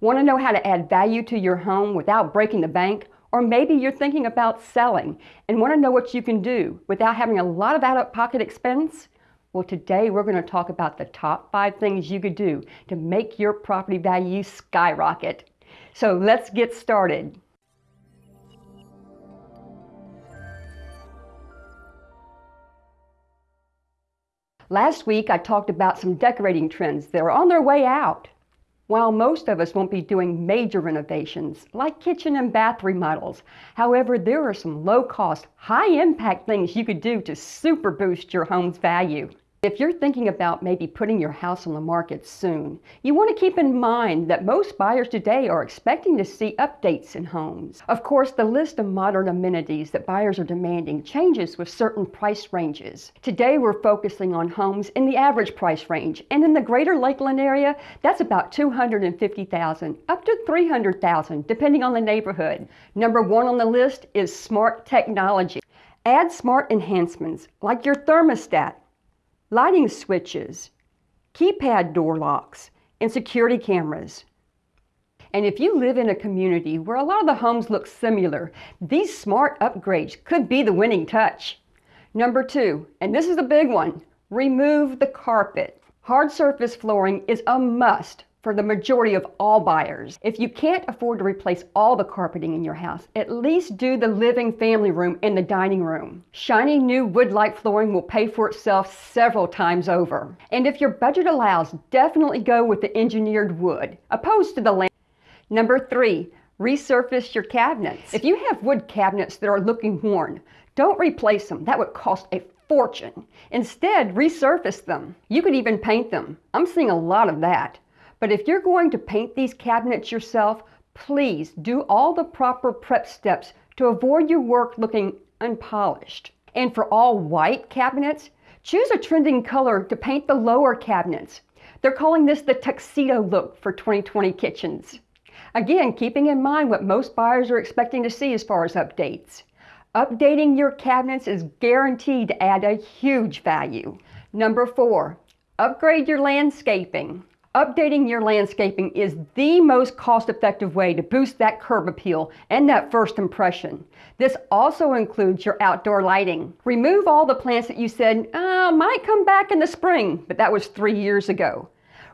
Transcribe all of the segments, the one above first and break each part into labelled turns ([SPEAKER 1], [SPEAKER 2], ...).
[SPEAKER 1] Want to know how to add value to your home without breaking the bank? Or maybe you're thinking about selling and want to know what you can do without having a lot of out-of-pocket expense? Well, today we're going to talk about the top five things you could do to make your property value skyrocket. So let's get started. Last week I talked about some decorating trends that are on their way out. While most of us won't be doing major renovations, like kitchen and bath remodels, however, there are some low-cost, high-impact things you could do to super boost your home's value. If you're thinking about maybe putting your house on the market soon, you want to keep in mind that most buyers today are expecting to see updates in homes. Of course, the list of modern amenities that buyers are demanding changes with certain price ranges. Today, we're focusing on homes in the average price range, and in the greater Lakeland area, that's about 250,000 up to 300,000, depending on the neighborhood. Number one on the list is smart technology. Add smart enhancements like your thermostat, lighting switches, keypad door locks, and security cameras. And if you live in a community where a lot of the homes look similar, these smart upgrades could be the winning touch. Number two, and this is a big one, remove the carpet. Hard surface flooring is a must for the majority of all buyers. If you can't afford to replace all the carpeting in your house, at least do the living family room and the dining room. Shiny new wood-like flooring will pay for itself several times over. And if your budget allows, definitely go with the engineered wood, opposed to the lamp. Number three, resurface your cabinets. If you have wood cabinets that are looking worn, don't replace them. That would cost a fortune. Instead, resurface them. You could even paint them. I'm seeing a lot of that. But if you're going to paint these cabinets yourself, please do all the proper prep steps to avoid your work looking unpolished. And for all white cabinets, choose a trending color to paint the lower cabinets. They're calling this the tuxedo look for 2020 kitchens. Again, keeping in mind what most buyers are expecting to see as far as updates. Updating your cabinets is guaranteed to add a huge value. Number four, upgrade your landscaping. Updating your landscaping is the most cost-effective way to boost that curb appeal and that first impression. This also includes your outdoor lighting. Remove all the plants that you said, uh, might come back in the spring, but that was three years ago.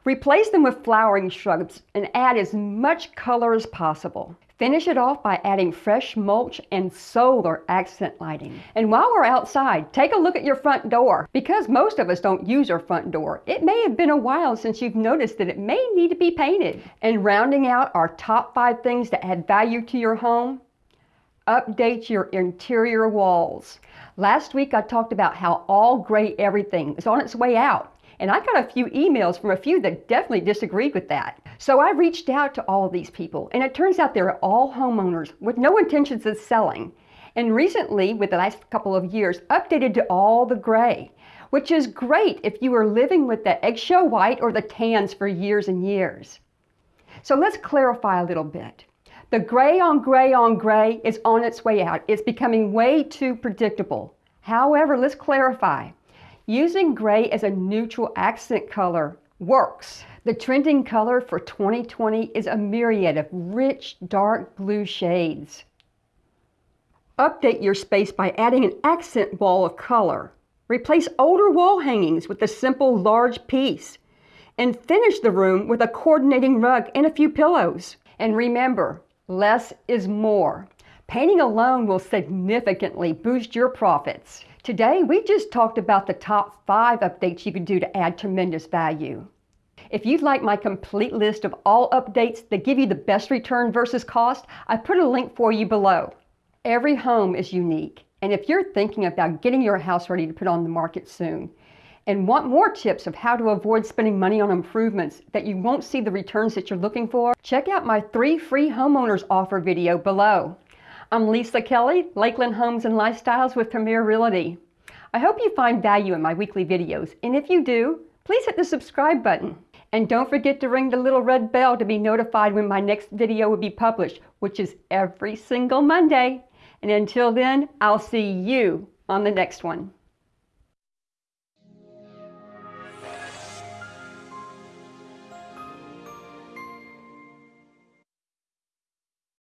[SPEAKER 1] Replace them with flowering shrubs and add as much color as possible. Finish it off by adding fresh mulch and solar accent lighting. And while we're outside, take a look at your front door. Because most of us don't use our front door, it may have been a while since you've noticed that it may need to be painted. And rounding out our top five things to add value to your home, update your interior walls. Last week I talked about how all gray everything is on its way out. And I got a few emails from a few that definitely disagreed with that. So I reached out to all these people, and it turns out they're all homeowners with no intentions of selling. And recently, with the last couple of years, updated to all the gray, which is great if you were living with the eggshell white or the tans for years and years. So let's clarify a little bit. The gray on gray on gray is on its way out. It's becoming way too predictable. However, let's clarify. Using gray as a neutral accent color works. The trending color for 2020 is a myriad of rich dark blue shades. Update your space by adding an accent wall of color. Replace older wall hangings with a simple large piece. And finish the room with a coordinating rug and a few pillows. And remember, less is more. Painting alone will significantly boost your profits. Today, we just talked about the top five updates you can do to add tremendous value. If you'd like my complete list of all updates that give you the best return versus cost, I put a link for you below. Every home is unique, and if you're thinking about getting your house ready to put on the market soon, and want more tips of how to avoid spending money on improvements that you won't see the returns that you're looking for, check out my three free homeowners offer video below. I'm Lisa Kelly, Lakeland Homes and Lifestyles with Premier Realty. I hope you find value in my weekly videos, and if you do, please hit the subscribe button. And don't forget to ring the little red bell to be notified when my next video will be published, which is every single Monday. And until then, I'll see you on the next one.